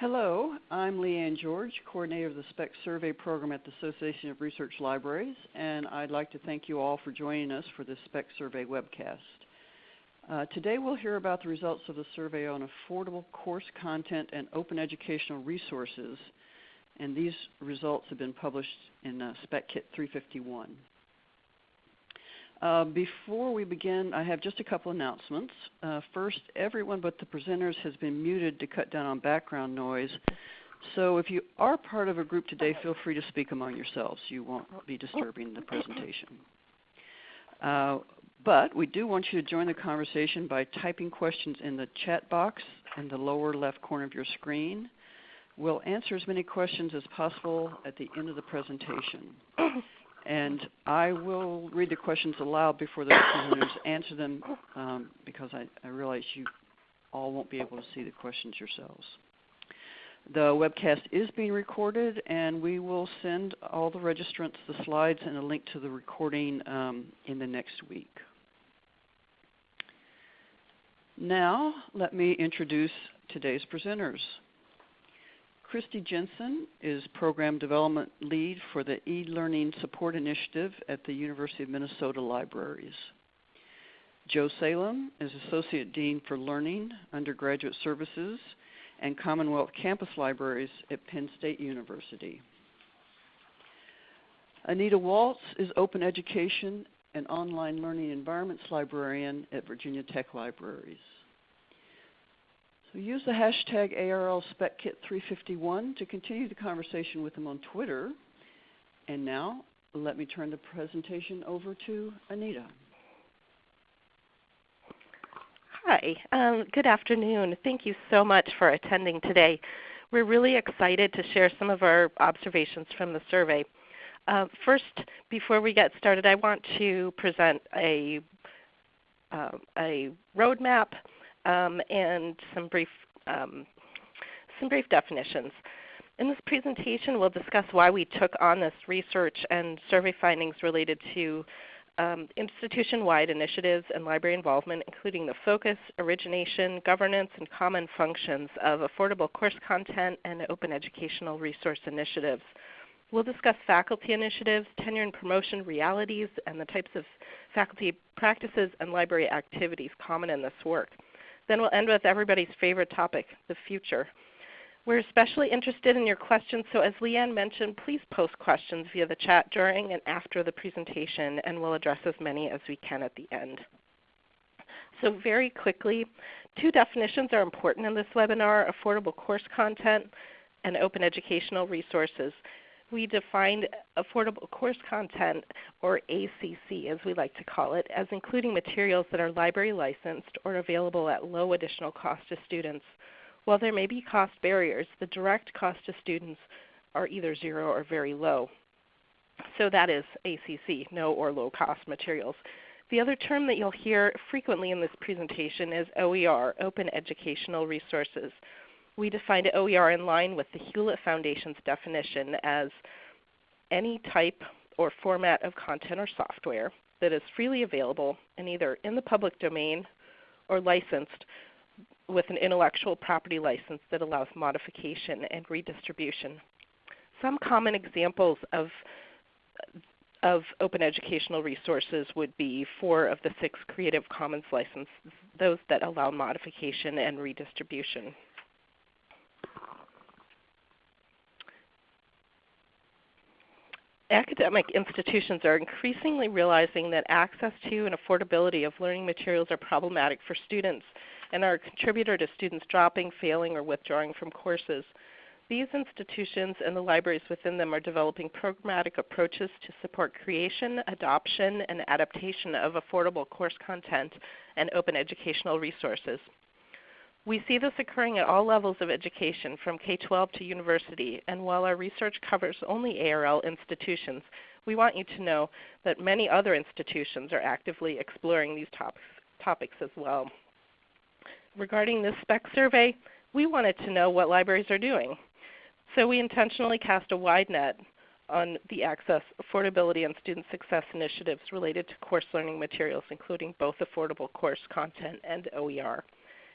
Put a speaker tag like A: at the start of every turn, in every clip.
A: Hello, I'm Lee Anne George, coordinator of the SPEC Survey Program at the Association of Research Libraries, and I'd like to thank you all for joining us for this SPEC Survey webcast. Uh, today we'll hear about the results of the survey on affordable course content and open educational resources, and these results have been published in uh, SPEC Kit 351. Uh, before we begin, I have just a couple announcements. Uh, first, everyone but the presenters has been muted to cut down on background noise. So if you are part of a group today, feel free to speak among yourselves. You won't be disturbing the presentation. Uh, but we do want you to join the conversation by typing questions in the chat box in the lower left corner of your screen. We'll answer as many questions as possible at the end of the presentation. And I will read the questions aloud before the presenters answer them um, because I, I realize you all won't be able to see the questions yourselves. The webcast is being recorded and we will send all the registrants the slides and a link to the recording um, in the next week. Now let me introduce today's presenters. Kristi Jensen is Program Development Lead for the e-Learning Support Initiative at the University of Minnesota Libraries. Joe Salem is Associate Dean for Learning, Undergraduate Services, and Commonwealth Campus Libraries at Penn State University. Anita Walz is Open Education and Online Learning Environments Librarian at Virginia Tech Libraries. So use the hashtag ARLSpecKit351 to continue the conversation with them on Twitter. And now let me turn the presentation over to Anita.
B: Hi, um, good afternoon. Thank you so much for attending today. We're really excited to share some of our observations from the survey. Uh, first, before we get started, I want to present a, uh, a roadmap um, and some brief, um, some brief definitions. In this presentation, we'll discuss why we took on this research and survey findings related to um, institution-wide initiatives and library involvement, including the focus, origination, governance, and common functions of affordable course content and open educational resource initiatives. We'll discuss faculty initiatives, tenure and promotion realities, and the types of faculty practices and library activities common in this work. Then we'll end with everybody's favorite topic, the future. We're especially interested in your questions, so as Lee Anne mentioned, please post questions via the chat during and after the presentation, and we'll address as many as we can at the end. So very quickly, two definitions are important in this webinar, affordable course content and open educational resources we defined affordable course content, or ACC as we like to call it, as including materials that are library licensed or available at low additional cost to students. While there may be cost barriers, the direct cost to students are either zero or very low. So that is ACC, no or low cost materials. The other term that you'll hear frequently in this presentation is OER, Open Educational Resources we defined OER oh, in line with the Hewlett Foundation's definition as any type or format of content or software that is freely available and either in the public domain or licensed with an intellectual property license that allows modification and redistribution. Some common examples of, of open educational resources would be four of the six Creative Commons licenses, those that allow modification and redistribution. Academic institutions are increasingly realizing that access to and affordability of learning materials are problematic for students and are a contributor to students dropping, failing, or withdrawing from courses. These institutions and the libraries within them are developing programmatic approaches to support creation, adoption, and adaptation of affordable course content and open educational resources. We see this occurring at all levels of education, from K-12 to university, and while our research covers only ARL institutions, we want you to know that many other institutions are actively exploring these topics, topics as well. Regarding this SPEC survey, we wanted to know what libraries are doing. So we intentionally cast a wide net on the access, affordability, and student success initiatives related to course learning materials, including both affordable course content and OER.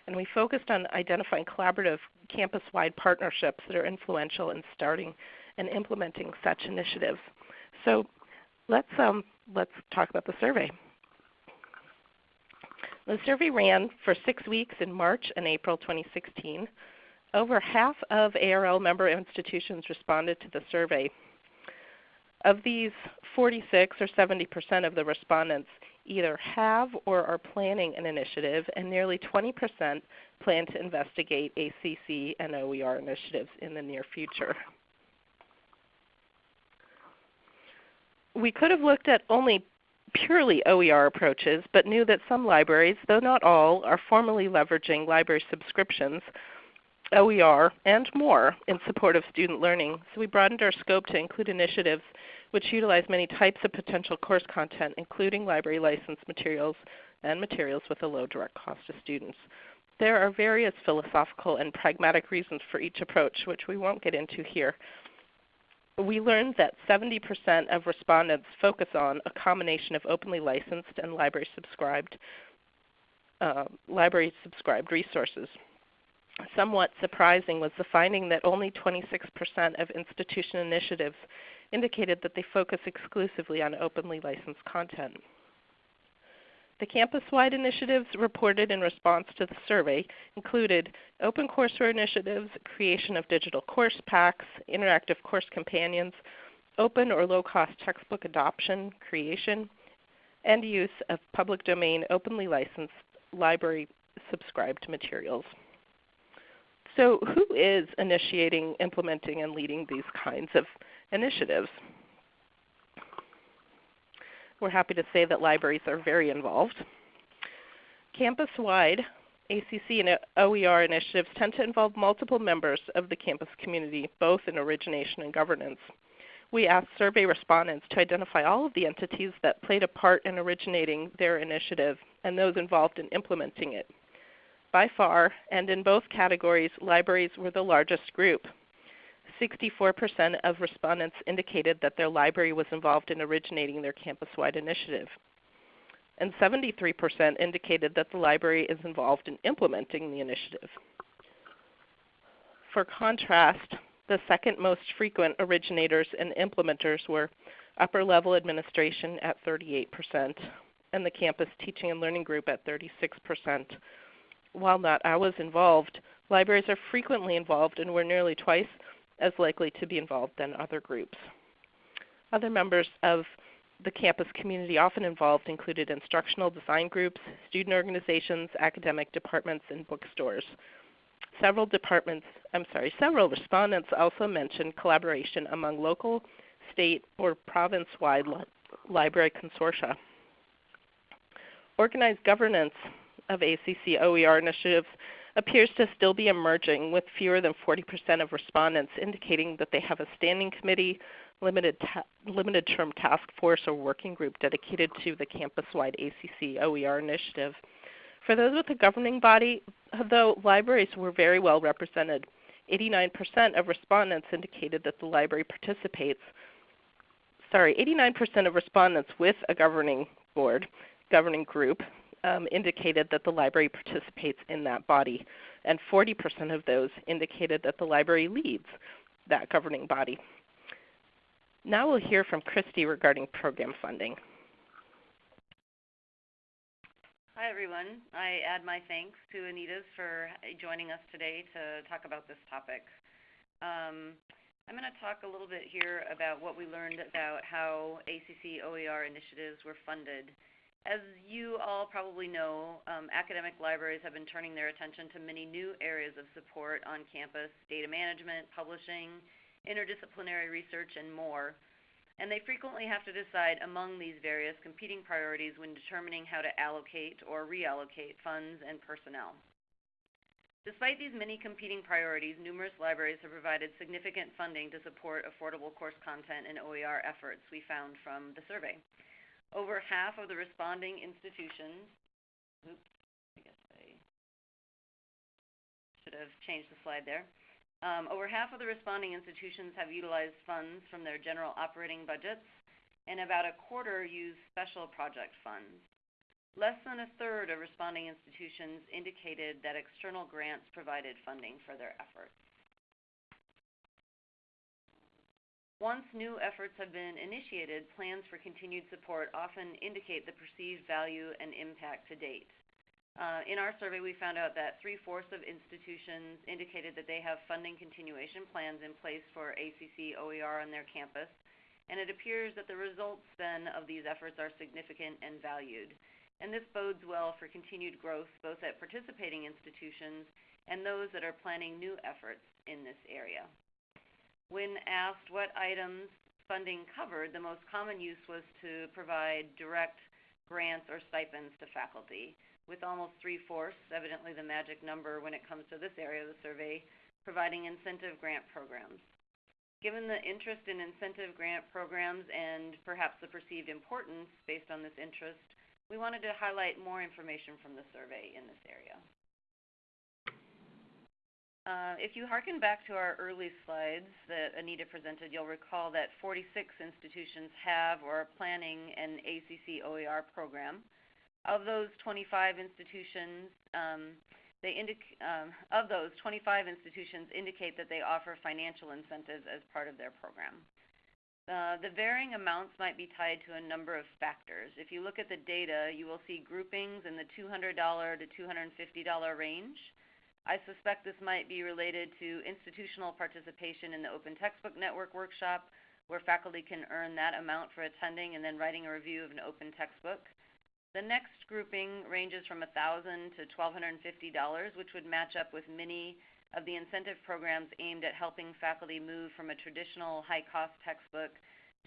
B: And we focused on identifying collaborative campus-wide partnerships that are influential in starting and implementing such initiatives. So let's, um, let's talk about the survey. The survey ran for six weeks in March and April 2016. Over half of ARL member institutions responded to the survey. Of these, 46 or 70% of the respondents either have or are planning an initiative, and nearly 20% plan to investigate ACC and OER initiatives in the near future. We could have looked at only purely OER approaches, but knew that some libraries, though not all, are formally leveraging library subscriptions, OER, and more in support of student learning. So we broadened our scope to include initiatives which utilize many types of potential course content, including library license materials and materials with a low direct cost to students. There are various philosophical and pragmatic reasons for each approach, which we won't get into here. We learned that 70% of respondents focus on a combination of openly licensed and library subscribed, uh, library subscribed resources. Somewhat surprising was the finding that only 26% of institution initiatives indicated that they focus exclusively on openly licensed content. The campus-wide initiatives reported in response to the survey included open courseware initiatives, creation of digital course packs, interactive course companions, open or low-cost textbook adoption, creation, and use of public domain openly licensed library subscribed materials. So who is initiating, implementing, and leading these kinds of initiatives? We're happy to say that libraries are very involved. Campus-wide ACC and OER initiatives tend to involve multiple members of the campus community, both in origination and governance. We asked survey respondents to identify all of the entities that played a part in originating their initiative and those involved in implementing it. By far, and in both categories, libraries were the largest group. 64% of respondents indicated that their library was involved in originating their campus-wide initiative. And 73% indicated that the library is involved in implementing the initiative. For contrast, the second most frequent originators and implementers were upper level administration at 38% and the campus teaching and learning group at 36% while not always involved, libraries are frequently involved and were nearly twice as likely to be involved than other groups. Other members of the campus community often involved included instructional design groups, student organizations, academic departments, and bookstores. Several departments, I'm sorry, several respondents also mentioned collaboration among local, state, or province-wide li library consortia. Organized governance of ACC OER initiatives appears to still be emerging with fewer than 40% of respondents indicating that they have a standing committee, limited, limited term task force, or working group dedicated to the campus-wide ACC OER initiative. For those with a governing body, though, libraries were very well represented. 89% of respondents indicated that the library participates. Sorry, 89% of respondents with a governing board, governing group, um, indicated that the library participates in that body, and 40% of those indicated that the library leads that governing body. Now we'll hear from Kristi regarding program funding.
C: Hi everyone. I add my thanks to Anita's for joining us today to talk about this topic. Um, I'm going to talk a little bit here about what we learned about how ACC OER initiatives were funded as you all probably know, um, academic libraries have been turning their attention to many new areas of support on campus, data management, publishing, interdisciplinary research, and more. And they frequently have to decide among these various competing priorities when determining how to allocate or reallocate funds and personnel. Despite these many competing priorities, numerous libraries have provided significant funding to support affordable course content and OER efforts we found from the survey. Over half of the responding institutions, oops, I guess I should have changed the slide there. Um, over half of the responding institutions have utilized funds from their general operating budgets, and about a quarter use special project funds. less than a third of responding institutions indicated that external grants provided funding for their efforts. Once new efforts have been initiated, plans for continued support often indicate the perceived value and impact to date. Uh, in our survey, we found out that three-fourths of institutions indicated that they have funding continuation plans in place for ACC OER on their campus, and it appears that the results then of these efforts are significant and valued. And this bodes well for continued growth both at participating institutions and those that are planning new efforts in this area. When asked what items funding covered, the most common use was to provide direct grants or stipends to faculty, with almost three-fourths, evidently the magic number when it comes to this area of the survey, providing incentive grant programs. Given the interest in incentive grant programs and perhaps the perceived importance based on this interest, we wanted to highlight more information from the survey in this area. Uh, if you harken back to our early slides that Anita presented, you'll recall that 46 institutions have or are planning an ACC OER program. Of those 25 institutions, um, they um, of those 25 institutions indicate that they offer financial incentives as part of their program. Uh, the varying amounts might be tied to a number of factors. If you look at the data, you will see groupings in the $200 to $250 range. I suspect this might be related to institutional participation in the Open Textbook Network workshop, where faculty can earn that amount for attending and then writing a review of an open textbook. The next grouping ranges from $1,000 to $1,250, which would match up with many of the incentive programs aimed at helping faculty move from a traditional high-cost textbook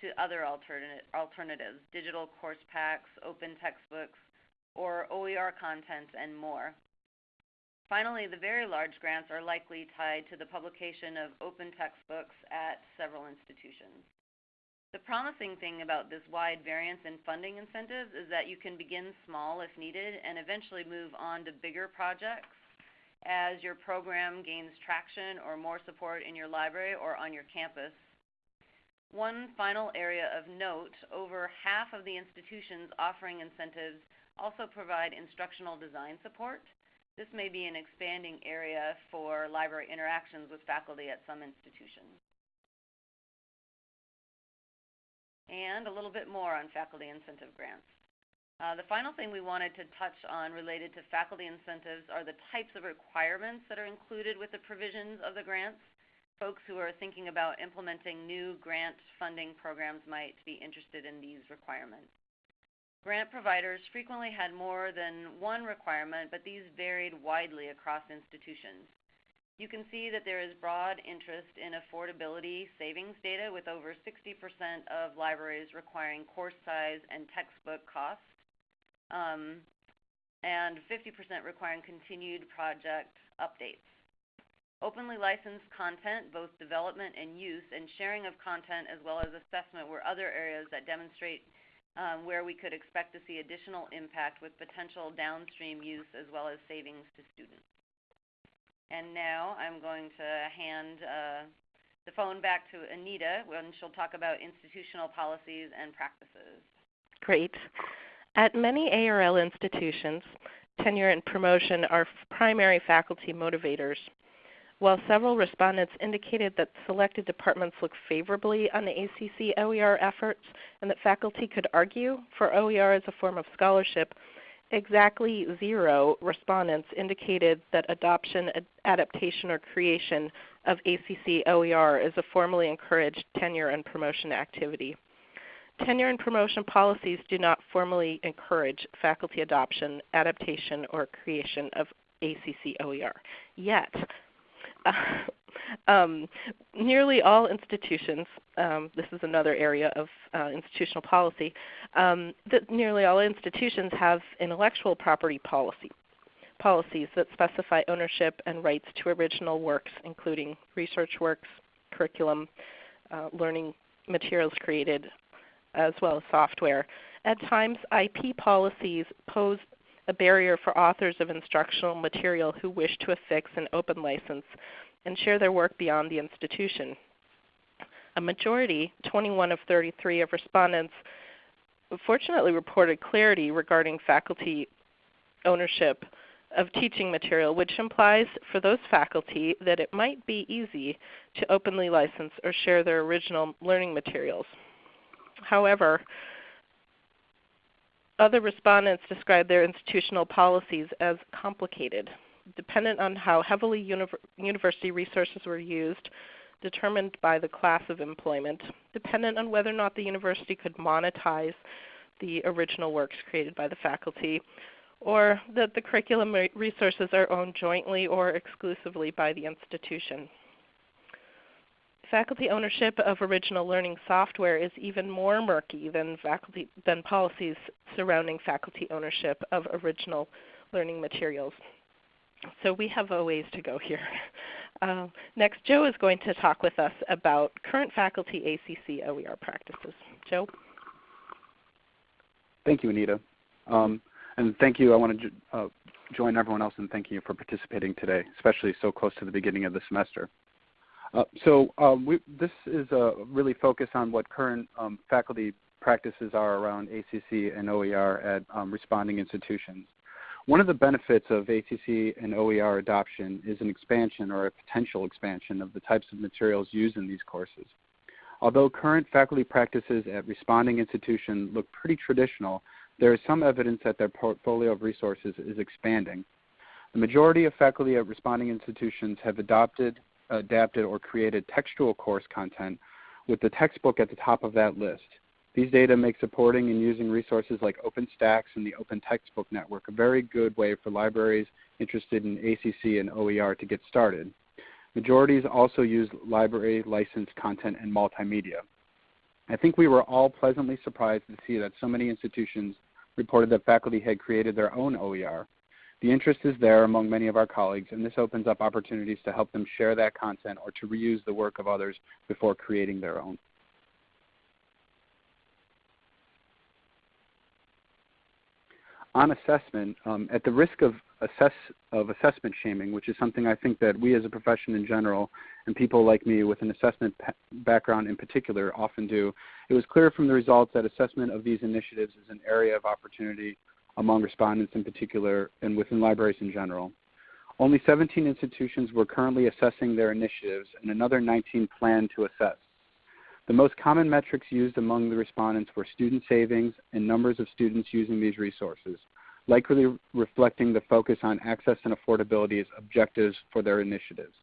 C: to other alternatives, digital course packs, open textbooks, or OER content, and more. Finally, the very large grants are likely tied to the publication of open textbooks at several institutions. The promising thing about this wide variance in funding incentives is that you can begin small if needed and eventually move on to bigger projects as your program gains traction or more support in your library or on your campus. One final area of note, over half of the institutions offering incentives also provide instructional design support, this may be an expanding area for library interactions with faculty at some institutions. And a little bit more on faculty incentive grants. Uh, the final thing we wanted to touch on related to faculty incentives are the types of requirements that are included with the provisions of the grants. Folks who are thinking about implementing new grant funding programs might be interested in these requirements. Grant providers frequently had more than one requirement, but these varied widely across institutions. You can see that there is broad interest in affordability savings data with over 60% of libraries requiring course size and textbook costs, um, and 50% requiring continued project updates. Openly licensed content, both development and use, and sharing of content as well as assessment were other areas that demonstrate where we could expect to see additional impact with potential downstream use as well as savings to students. And now I'm going to hand uh, the phone back to Anita when she'll talk about institutional policies and practices.
B: Great. At many ARL institutions, tenure and promotion are primary faculty motivators. While several respondents indicated that selected departments look favorably on the ACC OER efforts and that faculty could argue for OER as a form of scholarship, exactly zero respondents indicated that adoption, ad adaptation, or creation of ACC OER is a formally encouraged tenure and promotion activity. Tenure and promotion policies do not formally encourage faculty adoption, adaptation, or creation of ACC OER. Yet, um, nearly all institutions, um, this is another area of uh, institutional policy, um, that nearly all institutions have intellectual property policy, policies that specify ownership and rights to original works, including research works, curriculum, uh, learning materials created, as well as software. At times, IP policies pose a barrier for authors of instructional material who wish to affix an open license and share their work beyond the institution. A majority, 21 of 33 of respondents, fortunately reported clarity regarding faculty ownership of teaching material, which implies for those faculty that it might be easy to openly license or share their original learning materials. However, other respondents described their institutional policies as complicated, dependent on how heavily university resources were used, determined by the class of employment, dependent on whether or not the university could monetize the original works created by the faculty, or that the curriculum resources are owned jointly or exclusively by the institution. Faculty ownership of original learning software is even more murky than, faculty, than policies surrounding faculty ownership of original learning materials. So we have a ways to go here. Uh, next, Joe is going to talk with us about current faculty ACC OER practices. Joe?
D: Thank you, Anita. Um, and thank you. I want to uh, join everyone else in thanking you for participating today, especially so close to the beginning of the semester. Uh, so um, we, this is uh, really focused on what current um, faculty practices are around ACC and OER at um, responding institutions. One of the benefits of ACC and OER adoption is an expansion or a potential expansion of the types of materials used in these courses. Although current faculty practices at responding institutions look pretty traditional, there is some evidence that their portfolio of resources is expanding. The majority of faculty at responding institutions have adopted, adapted, or created textual course content with the textbook at the top of that list. These data make supporting and using resources like OpenStax and the Open Textbook Network a very good way for libraries interested in ACC and OER to get started. Majorities also use library licensed content and multimedia. I think we were all pleasantly surprised to see that so many institutions reported that faculty had created their own OER. The interest is there among many of our colleagues, and this opens up opportunities to help them share that content or to reuse the work of others before creating their own. on assessment, um, at the risk of, assess, of assessment shaming, which is something I think that we as a profession in general and people like me with an assessment background in particular often do, it was clear from the results that assessment of these initiatives is an area of opportunity among respondents in particular and within libraries in general. Only 17 institutions were currently assessing their initiatives and another 19 plan to assess. The most common metrics used among the respondents were student savings and numbers of students using these resources, likely reflecting the focus on access and affordability as objectives for their initiatives.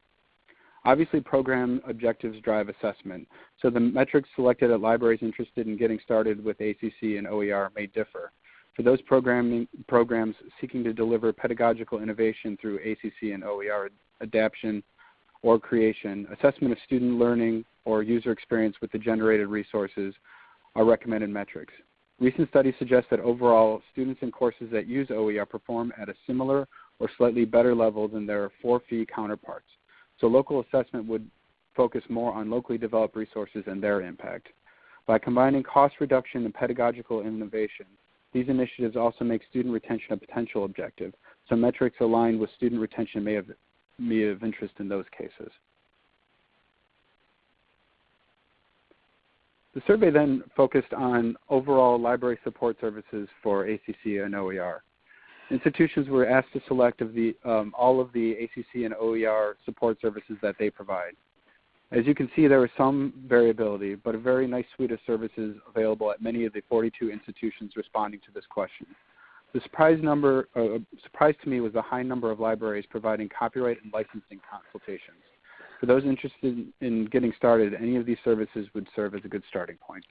D: Obviously, program objectives drive assessment, so the metrics selected at libraries interested in getting started with ACC and OER may differ. For those programs seeking to deliver pedagogical innovation through ACC and OER adaptation or creation, assessment of student learning or user experience with the generated resources are recommended metrics. Recent studies suggest that overall, students in courses that use OER perform at a similar or slightly better level than their for-fee counterparts. So local assessment would focus more on locally developed resources and their impact. By combining cost reduction and pedagogical innovation, these initiatives also make student retention a potential objective, so metrics aligned with student retention may have be of interest in those cases. The survey then focused on overall library support services for ACC and OER. Institutions were asked to select of the, um, all of the ACC and OER support services that they provide. As you can see, there is some variability, but a very nice suite of services available at many of the 42 institutions responding to this question. The surprise number, uh, surprise to me was the high number of libraries providing copyright and licensing consultations. For those interested in getting started, any of these services would serve as a good starting point.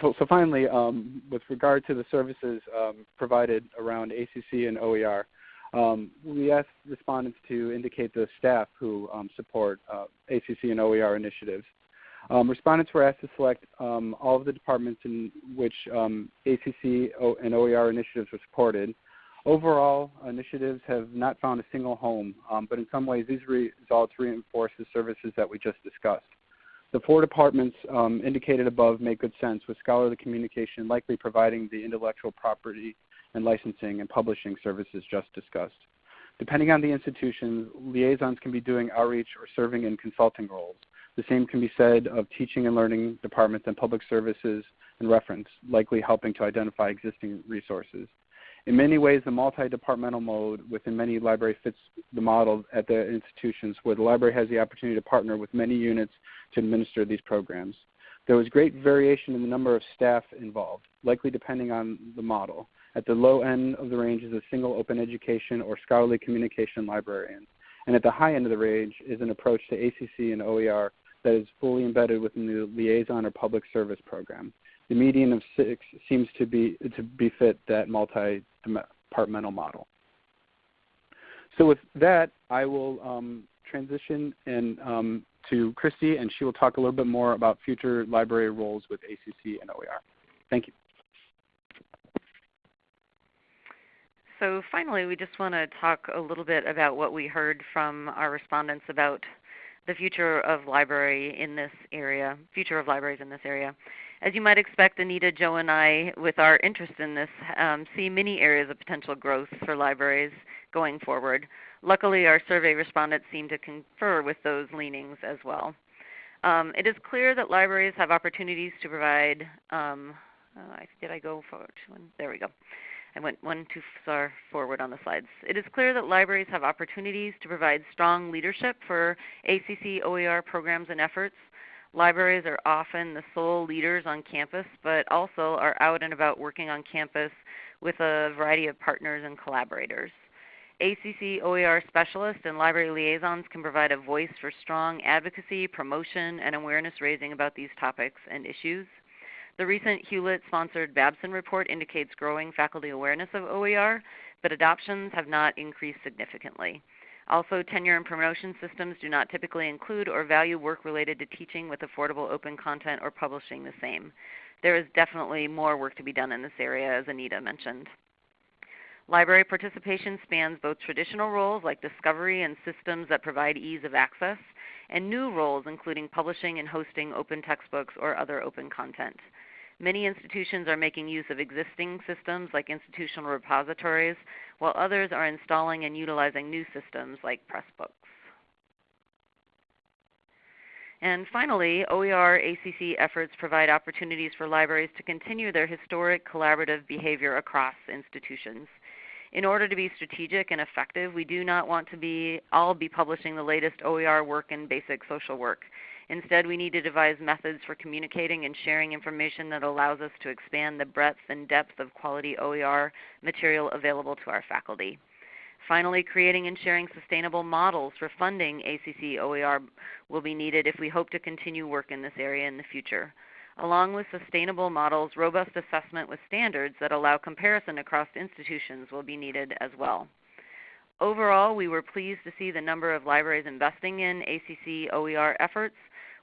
D: So, so finally, um, with regard to the services um, provided around ACC and OER, um, we asked respondents to indicate the staff who um, support uh, ACC and OER initiatives. Um, respondents were asked to select um, all of the departments in which um, ACC and OER initiatives were supported. Overall, initiatives have not found a single home, um, but in some ways these results reinforce the services that we just discussed. The four departments indicated above make good sense, with scholarly communication likely providing the intellectual property and licensing and publishing services just discussed. Depending on the institution, liaisons can be doing outreach or serving in consulting roles The same can be said of teaching and learning departments and public services and reference, likely helping to identify existing resources. In many ways, the multi-departmental mode within many libraries fits the model at the institutions where the library has the opportunity to partner with many units to administer these programs. There was great variation in the number of staff involved, likely depending on the model. At the low end of the range is a single open education or scholarly communication librarian. And at the high end of the range is an approach to ACC and OER that is fully embedded within the liaison or public service program. The median of six seems to be, to befit that multi-departmental model. So with that, I will um, transition and, um, to Kristi, and she will talk a little bit more about future library roles with ACC and OER. Thank you.
C: So finally, we just want to talk a little bit about what we heard from our respondents about the future of library in this area, future of libraries in this area. As you might expect, Anita, Joe, and I, with our interest in this, um, see many areas of potential growth for libraries going forward. Luckily, our survey respondents seem to confer with those leanings as well. Um, it is clear that libraries have opportunities to provide, um, uh, did I go forward? There we go. I went one too far forward on the slides. It is clear that libraries have opportunities to provide strong leadership for ACC OER programs and efforts. Libraries are often the sole leaders on campus, but also are out and about working on campus with a variety of partners and collaborators. ACC OER specialists and library liaisons can provide a voice for strong advocacy, promotion, and awareness raising about these topics and issues. The recent Hewlett-sponsored Babson report indicates growing faculty awareness of OER, but adoptions have not increased significantly. Also, tenure and promotion systems do not typically include or value work related to teaching with affordable open content or publishing the same. There is definitely more work to be done in this area, as Anita mentioned. Library participation spans both traditional roles like discovery and systems that provide ease of access, and new roles including publishing and hosting open textbooks or other open content. Many institutions are making use of existing systems like institutional repositories, while others are installing and utilizing new systems like Pressbooks. And finally, OER ACC efforts provide opportunities for libraries to continue their historic collaborative behavior across institutions. In order to be strategic and effective, we do not want to be all be publishing the latest OER work and basic social work. Instead, we need to devise methods for communicating and sharing information that allows us to expand the breadth and depth of quality OER material available to our faculty. Finally, creating and sharing sustainable models for funding ACC OER will be needed if we hope to continue work in this area in the future. Along with sustainable models, robust assessment with standards that allow comparison across institutions will be needed as well. Overall, we were pleased to see the number of libraries investing in ACC OER efforts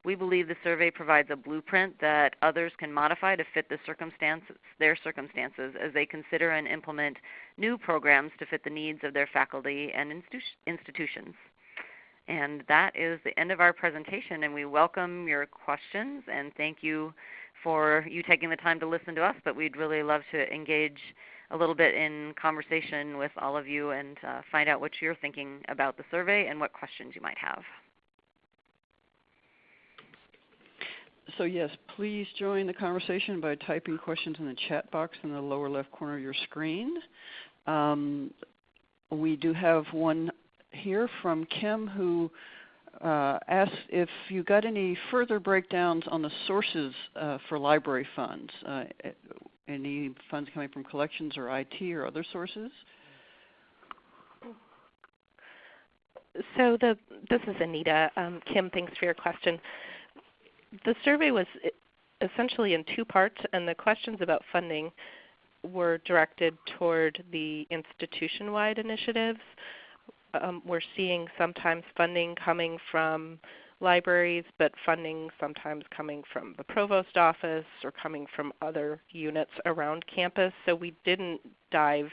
C: we believe the survey provides a blueprint that others can modify to fit the circumstances, their circumstances as they consider and implement new programs to fit the needs of their faculty and institutions. And that is the end of our presentation, and we welcome your questions and thank you for you taking the time to listen to us, but we'd really love to engage a little bit in conversation with all of you and uh, find out what you're thinking about the survey and what questions you might have.
A: So yes, please join the conversation by typing questions in the chat box in the lower left corner of your screen. Um, we do have one here from Kim who uh, asks if you got any further breakdowns on the sources uh, for library funds. Uh, any funds coming from collections or IT or other sources?
B: So the, this is Anita. Um, Kim, thanks for your question the survey was essentially in two parts, and the questions about funding were directed toward the institution-wide initiatives. Um, we're seeing sometimes funding coming from libraries, but funding sometimes coming from the provost office or coming from other units around campus. So we didn't dive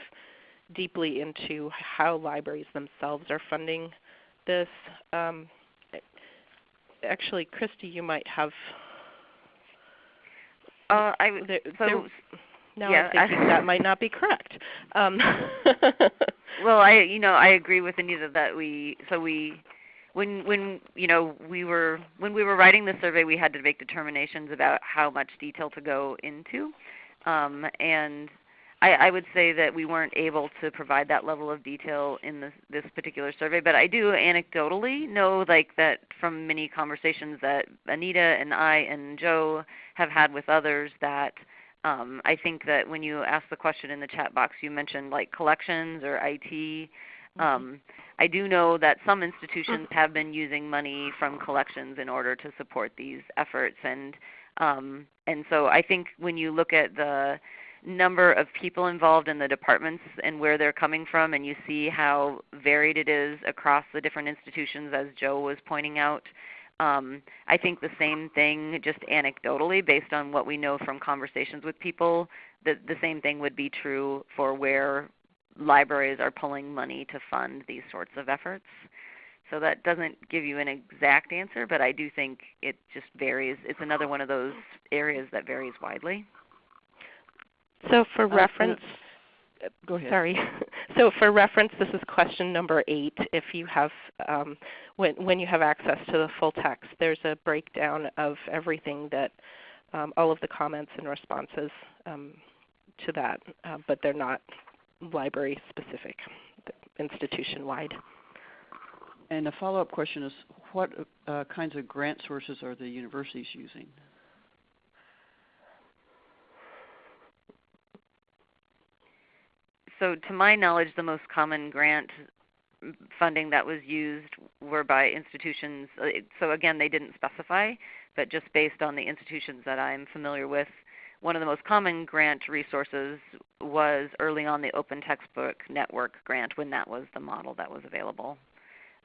B: deeply into how libraries themselves are funding this. Um, actually, Kristi, you might have.
C: Uh, I
B: there,
C: so
B: there, now
C: yeah,
B: I'm thinking that might not be correct. Um,
C: well, I you know I agree with Anita that we so we when when you know we were when we were writing the survey, we had to make determinations about how much detail to go into, um, and I, I, would say that we weren't able to provide that level of detail in this, this particular survey. But I do anecdotally know, like that from many conversations that Anita and I and Joe have had with others, that um, I think that when you asked the question in the chat box, you mentioned like collections or IT. Mm-hmm. Um, I do know that some institutions have been using money from collections in order to support these efforts, and um, and so I think when you look at the number of people involved in the departments and where they're coming from, and you see how varied it is across the different institutions, as Joe was pointing out. Um, I think the same thing, just anecdotally, based on what we know from conversations with people, that the same thing would be true for where libraries are pulling money to fund these sorts of efforts. So that doesn't give you an exact answer, but I do think it just varies. It's another one of those areas that varies widely.
B: So for uh, reference,
A: go ahead.
B: Sorry. So for reference, this is question number eight. If you have, um, when when you have access to the full text, there's a breakdown of everything that, um, all of the comments and responses um, to that, uh, but they're not library specific, institution wide.
A: And a follow-up question is, what uh, kinds of grant sources are the universities using?
C: So to my knowledge, the most common grant funding that was used were by institutions. Uh, so again, they didn't specify, but just based on the institutions that I'm familiar with, one of the most common grant resources was early on the Open Textbook Network grant when that was the model that was available.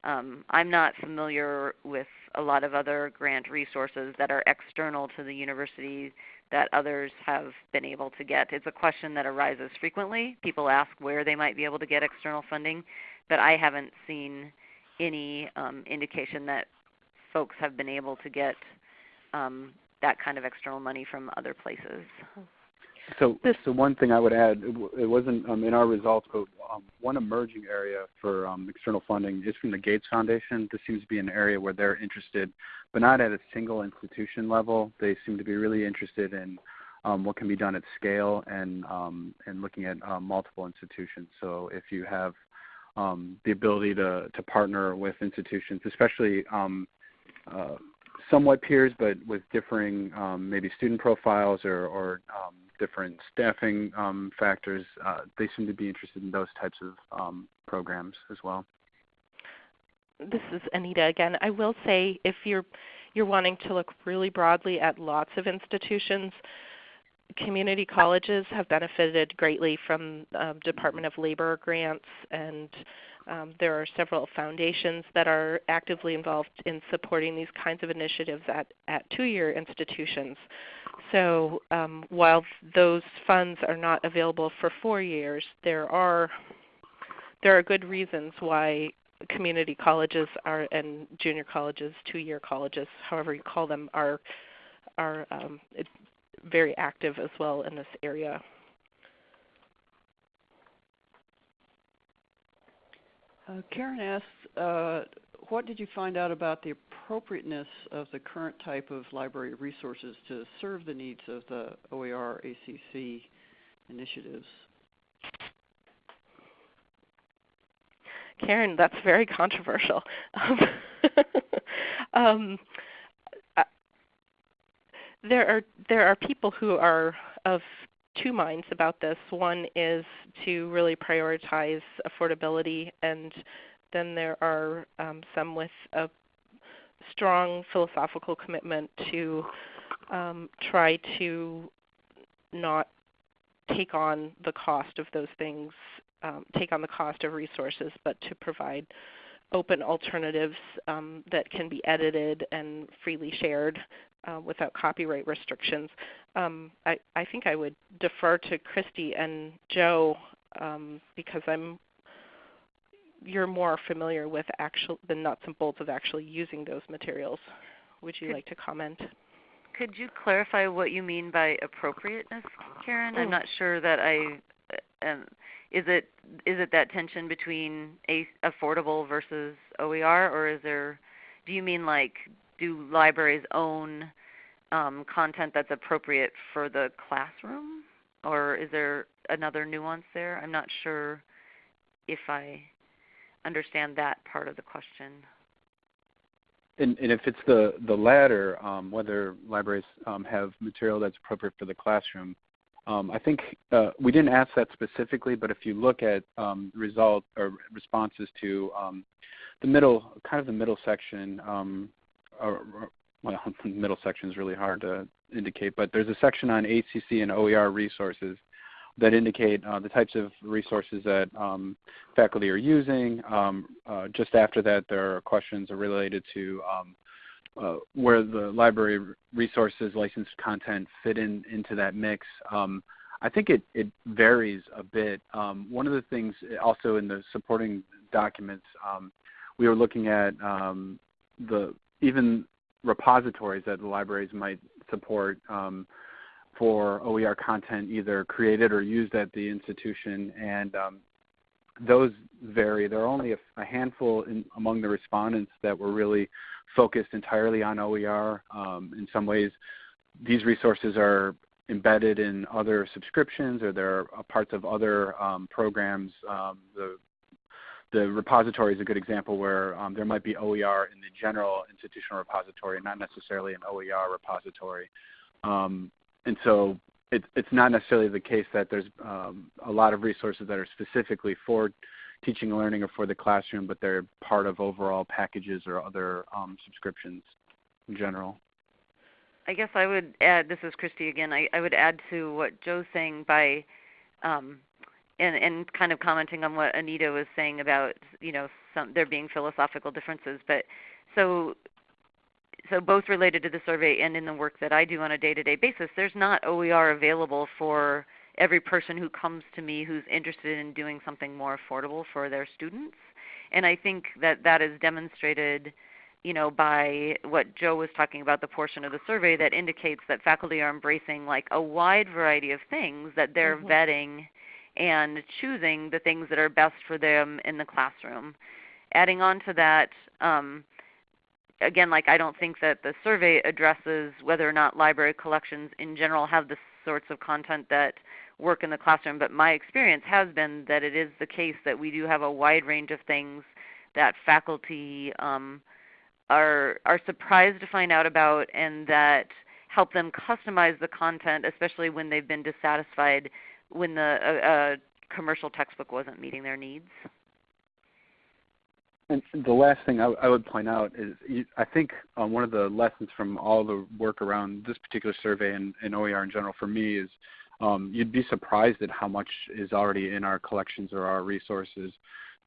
C: Um, I'm not familiar with a lot of other grant resources that are external to the university that others have been able to get. It's a question that arises frequently. People ask where they might be able to get external funding, but I haven't seen any um, indication that folks have been able to get um, that kind of external money from other places.
D: So, this, so one thing I would add, it wasn't um, in our results, but um, one emerging area for um, external funding is from the Gates Foundation. This seems to be an area where they're interested, but not at a single institution level. They seem to be really interested in um, what can be done at scale and um, and looking at uh, multiple institutions. So if you have um, the ability to to partner with institutions, especially um, uh, somewhat peers, but with differing um, maybe student profiles or, or um, different staffing um, factors, uh, they seem to be interested in those types of um, programs as well.
B: This is Anita again. I will say if you're you're wanting to look really broadly at lots of institutions, community colleges have benefited greatly from uh, Department of Labor grants and um, there are several foundations that are actively involved in supporting these kinds of initiatives at, at two-year institutions. So um, while those funds are not available for four years, there are there are good reasons why community colleges are and junior colleges, two-year colleges, however you call them, are are um, very active as well in this area.
A: Uh, Karen asks, uh, what did you find out about the appropriateness of the current type of library resources to serve the needs of the OER ACC initiatives?
B: Karen, that's very controversial. um, uh, there are there are people who are of two minds about this. One is to really prioritize affordability, and then there are um, some with a strong philosophical commitment to um, try to not take on the cost of those things, um, take on the cost of resources, but to provide open alternatives um, that can be edited and freely shared uh, without copyright restrictions. Um, I, I, think I would defer to Kristi and Joe um, because I'm you're more familiar with actual the nuts and bolts of actually using those materials. Would you like to comment?
C: Could you clarify what you mean by appropriateness, Karen? I'm oh. not sure that I. Is it is it that tension between a, affordable versus OER, or is there? Do you mean like do libraries own um, content that's appropriate for the classroom, or is there another nuance there? I'm not sure if I understand that part of the question.
D: And, and if it's the, the latter, um, whether libraries um, have material that's appropriate for the classroom, um, I think uh, we didn't ask that specifically, but if you look at um, result or responses to um, the middle, kind of the middle section, um, or, well, the middle section is really hard to indicate, but there's a section on ACC and OER resources that indicate uh, the types of resources that um, faculty are using. Um, uh, just after that, there are questions related to uh, where the library resources, licensed content fit in into that mix. Um, I think it, it varies a bit. Um, one of the things also in the supporting documents, um, we were looking at the even repositories that the libraries might support for OER content either created or used at the institution, and um, those vary. There are only a, a handful in, among the respondents that were really focused entirely on OER. Um, in some ways, these resources are embedded in other subscriptions or they're parts of other um, programs. Um, the, the repository is a good example where um, there might be OER in the general institutional repository, not necessarily an OER repository. Um, and so it, it's not necessarily the case that there's um, a lot of resources that are specifically for teaching and learning or for the classroom, but they're part of overall packages or other um, subscriptions in general.
C: I guess I would add, this is Kristi again, I, I would add to what Joe's saying by, um, and, and kind of commenting on what Anita was saying about, you know, some, there being philosophical differences. But so so both related to the survey and in the work that I do on a day-to-day basis, there's not OER available for every person who comes to me who's interested in doing something more affordable for their students. And I think that that is demonstrated you know, by what Joe was talking about, the portion of the survey that indicates that faculty are embracing like a wide variety of things that they're mm-hmm. vetting and choosing the things that are best for them in the classroom. Adding on to that, um, again, like I don't think that the survey addresses whether or not library collections in general have the sorts of content that work in the classroom, but my experience has been that it is the case that we do have a wide range of things that faculty um, are are surprised to find out about, and that help them customize the content, especially when they've been dissatisfied when the uh, commercial textbook wasn't meeting their needs.
D: And the last thing I, I would point out is you, I think um, one of the lessons from all the work around this particular survey and, and OER in general for me is um, you'd be surprised at how much is already in our collections or our resources.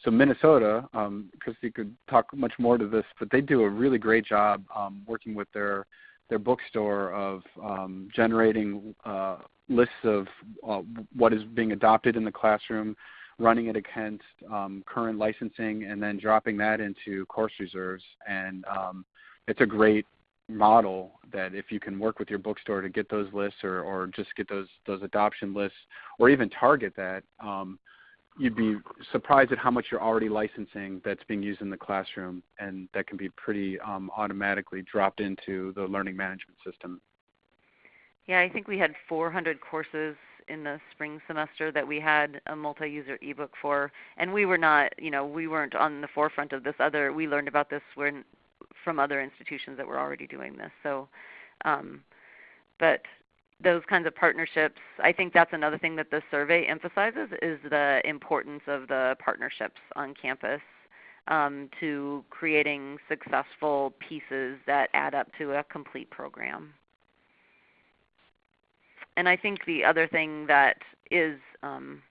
D: So Minnesota, um, Kristi could talk much more to this, but they do a really great job um, working with their their bookstore of um, generating uh, lists of uh, what is being adopted in the classroom, running it against um, current licensing and then dropping that into course reserves. And um, it's a great model that if you can work with your bookstore to get those lists or, or just get those those adoption lists or even target that, um, you'd be surprised at how much you're already licensing that's being used in the classroom and that can be pretty um, automatically dropped into the learning management system.
C: Yeah, I think we had 400 courses in the spring semester that we had a multi-user ebook for, and we were not, you know, we weren't on the forefront of this. Other, we learned about this when, from other institutions that were already doing this. So, um, but those kinds of partnerships, I think that's another thing that the survey emphasizes is the importance of the partnerships on campus um, to creating successful pieces that add up to a complete program and I think the other thing that is um,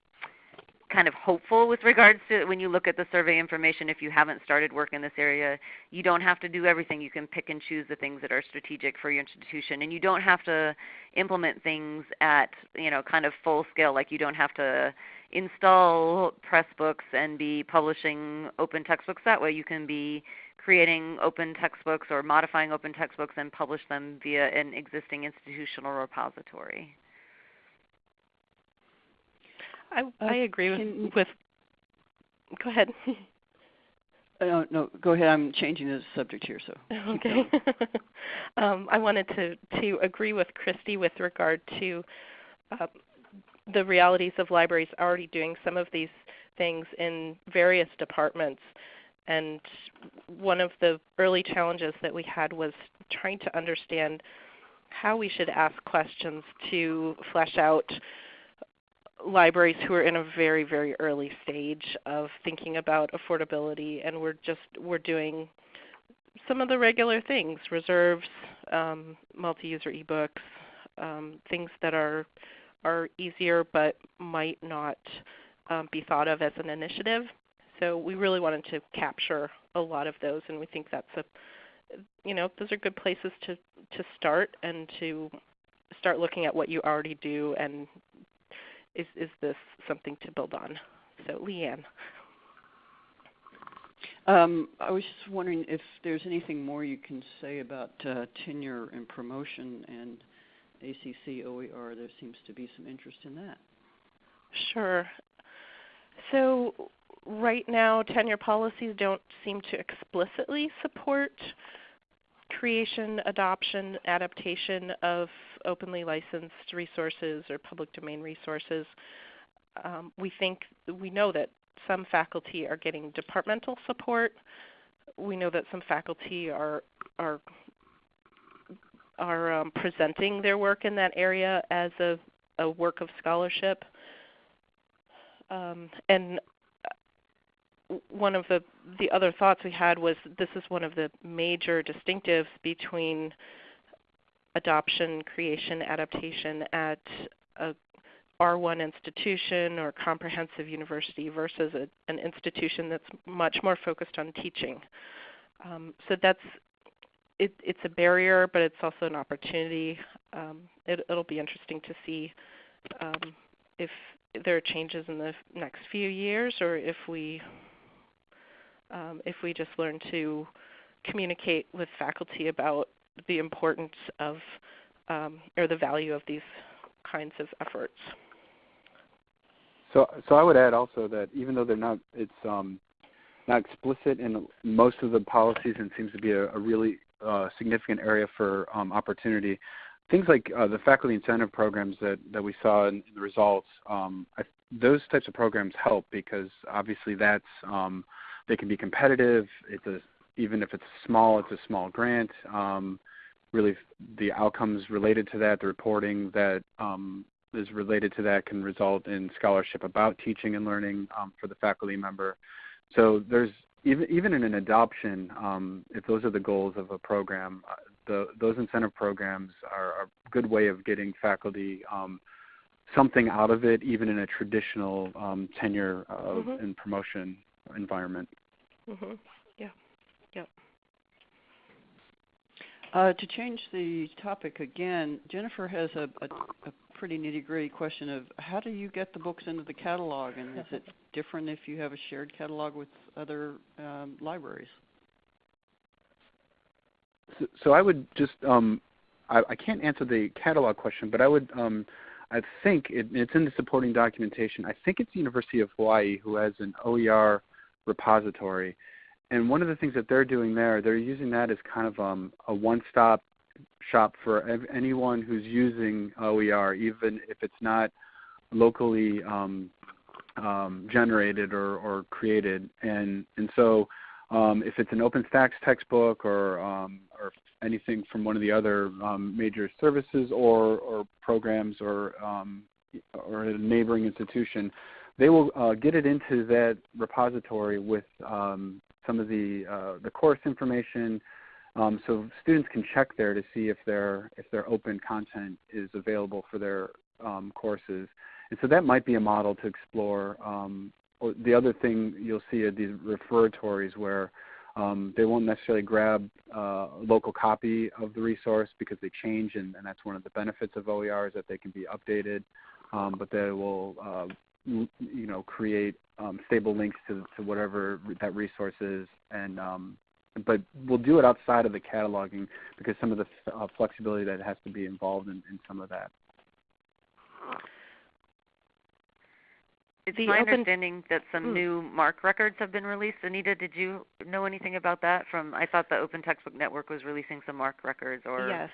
C: kind of hopeful with regards to when you look at the survey information if you haven't started work in this area you don't have to do everything. You can pick and choose the things that are strategic for your institution and you don't have to implement things at you know kind of full scale. Like you don't have to install pressbooks and be publishing open textbooks that way. You can be creating open textbooks or modifying open textbooks and publish them via an existing institutional repository.
B: I,
A: Uh,
B: I agree with, with. Go ahead.
A: Uh, no, go ahead. I'm changing the subject here, so
B: Okay. um, I wanted to, to agree with Kristi with regard to uh, the realities of libraries already doing some of these things in various departments. And one of the early challenges that we had was trying to understand how we should ask questions to flesh out libraries who are in a very very early stage of thinking about affordability and we're just we're doing some of the regular things reserves um, multi-user ebooks um, things that are are easier but might not um, be thought of as an initiative. So we really wanted to capture a lot of those and we think that's a you know those are good places to to start and to start looking at what you already do and is, is this something to build on? So Lee Anne.
A: Um, I was just wondering if there's anything more you can say about uh, tenure and promotion and ACC OER. There seems to be some interest in that.
B: Sure. So right now tenure policies don't seem to explicitly support creation, adoption, adaptation of openly licensed resources or public domain resources. Um, we think we know that some faculty are getting departmental support. We know that some faculty are are are um, presenting their work in that area as a, a work of scholarship. Um, and one of the, the other thoughts we had was this is one of the major distinctives between adoption, creation, adaptation at a R1 institution or comprehensive university versus a, an institution that's much more focused on teaching. Um, so that's it, it's a barrier, but it's also an opportunity. Um, it, will be interesting to see um, if there are changes in the next few years, or if we um, if we just learn to communicate with faculty about the importance of um, or the value of these kinds of efforts.
D: So, so I would add also that even though they're not, it's um, not explicit in most of the policies, and seems to be a, a really uh, significant area for um, opportunity. Things like uh, the faculty incentive programs that, that we saw in, in the results, um, I, those types of programs help because obviously that's um, they can be competitive. It's a even if it's small, it's a small grant. Um, really, the outcomes related to that, the reporting that um, is related to that, can result in scholarship about teaching and learning um, for the faculty member. So there's even even in an adoption, um, if those are the goals of a program, uh, the, those incentive programs are a good way of getting faculty um, something out of it, even in a traditional um, tenure uh,
B: Mhm.
D: and promotion environment.
B: Mm-hmm. Yeah. Yep.
A: Uh, to change the topic again, Jennifer has a, a, a pretty nitty gritty question of how do you get the books into the catalog, and is it different if you have a shared catalog with other um, libraries?
D: So, so I would just um, I, I can't answer the catalog question, but I would um, I think it, it's in the supporting documentation. I think it's the University of Hawaii who has an OER repository, and one of the things that they're doing there, they're using that as kind of um, a one-stop shop for anyone who's using OER, even if it's not locally um, um, generated or, or created. And and so um, if it's an OpenStax textbook or um, or anything from one of the other um, major services or, or programs or or a neighboring institution, they will uh, get it into that repository with um, some of the uh, the course information. Um, so students can check there to see if their if their open content is available for their um, courses, and so that might be a model to explore. Um, the other thing you'll see are these referatories where um, they won't necessarily grab uh, a local copy of the resource because they change, and, and, that's one of the benefits of OER is that they can be updated, um, but they will, uh, you know, create um, stable links to, to whatever that resource is, and um, but we'll do it outside of the cataloging because some of the uh, flexibility that has to be involved in, in some of that.
C: It's
B: The
C: my
B: open-
C: understanding that some
B: Mm.
C: new MARC records have been released. Anita, did you know anything about that? From I thought the Open Textbook Network was releasing some MARC records, or
B: Yes,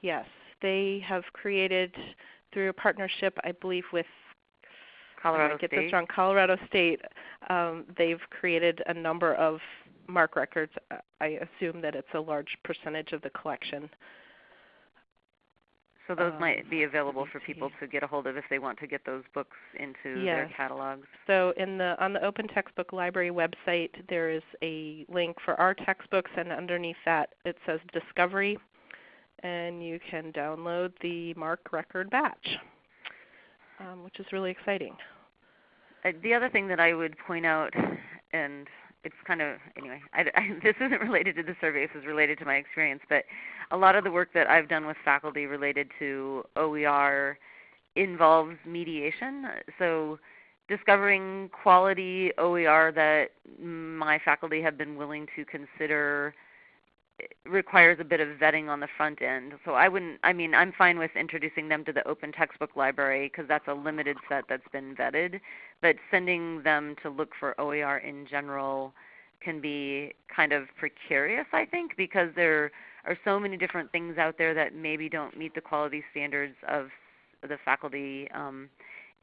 B: yes. They have created through a partnership, I believe, with
C: Colorado
B: I get
C: State.
B: this wrong. Colorado State. Um, they've created a number of MARC records. I assume that it's a large percentage of the collection.
C: So those
B: um,
C: might be available for people to get a hold of if they want to get those books into
B: Yes.
C: their catalogs.
B: So in the on the Open Textbook Library website, there is a link for our textbooks, and underneath that it says Discovery, and you can download the MARC Record batch, um, which is really exciting.
C: Uh, the other thing that I would point out, and it's kind of anyway, I, I, this isn't related to the survey. This is related to my experience. But a lot of the work that I've done with faculty related to OER involves mediation. So discovering quality OER that my faculty have been willing to consider requires a bit of vetting on the front end. So I wouldn't I mean I'm fine with introducing them to the open textbook library because that's a limited set that's been vetted, but sending them to look for OER in general can be kind of precarious I think because there are so many different things out there that maybe don't meet the quality standards of the faculty um,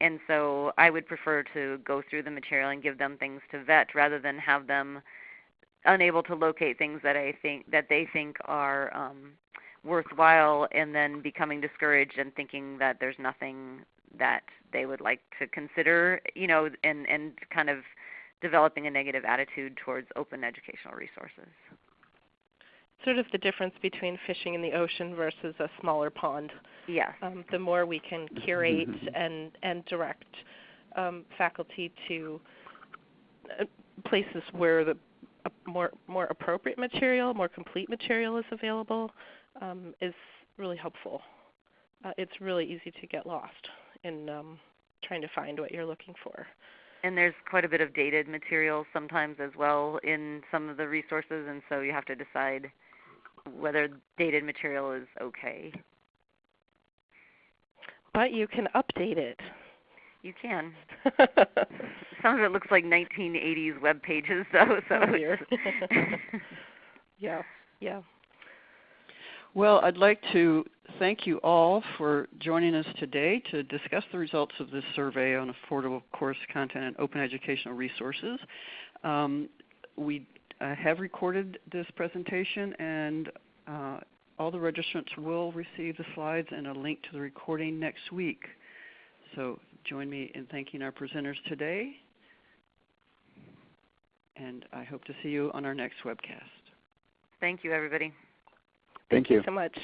C: and so I would prefer to go through the material and give them things to vet rather than have them unable to locate things that I think that they think are um, worthwhile, and then becoming discouraged and thinking that there's nothing that they would like to consider, you know, and and kind of developing a negative attitude towards open educational resources.
B: Sort of the difference between fishing in the ocean versus a smaller pond.
C: Yes.
B: Um, the more we can curate
D: Mhm.
B: and and direct um, faculty to uh, places where the more more appropriate material, more complete material is available, um, is really helpful. Uh, it's really easy to get lost in um, trying to find what you're looking for.
C: And there's quite a bit of dated material sometimes as well in some of the resources, and so you have to decide whether dated material is okay.
B: But you can update it.
C: You can. Some of it looks like 1980s web pages, though. So
B: Oh, dear.
C: it's-
B: yeah, yeah.
A: Well, I'd like to thank you all for joining us today to discuss the results of this survey on affordable course content and open educational resources. Um, we uh, have recorded this presentation and uh, all the registrants will receive the slides and a link to the recording next week. So join me in thanking our presenters today and I hope to see you on our next webcast.
C: Thank you, everybody.
D: Thank you.
B: so much.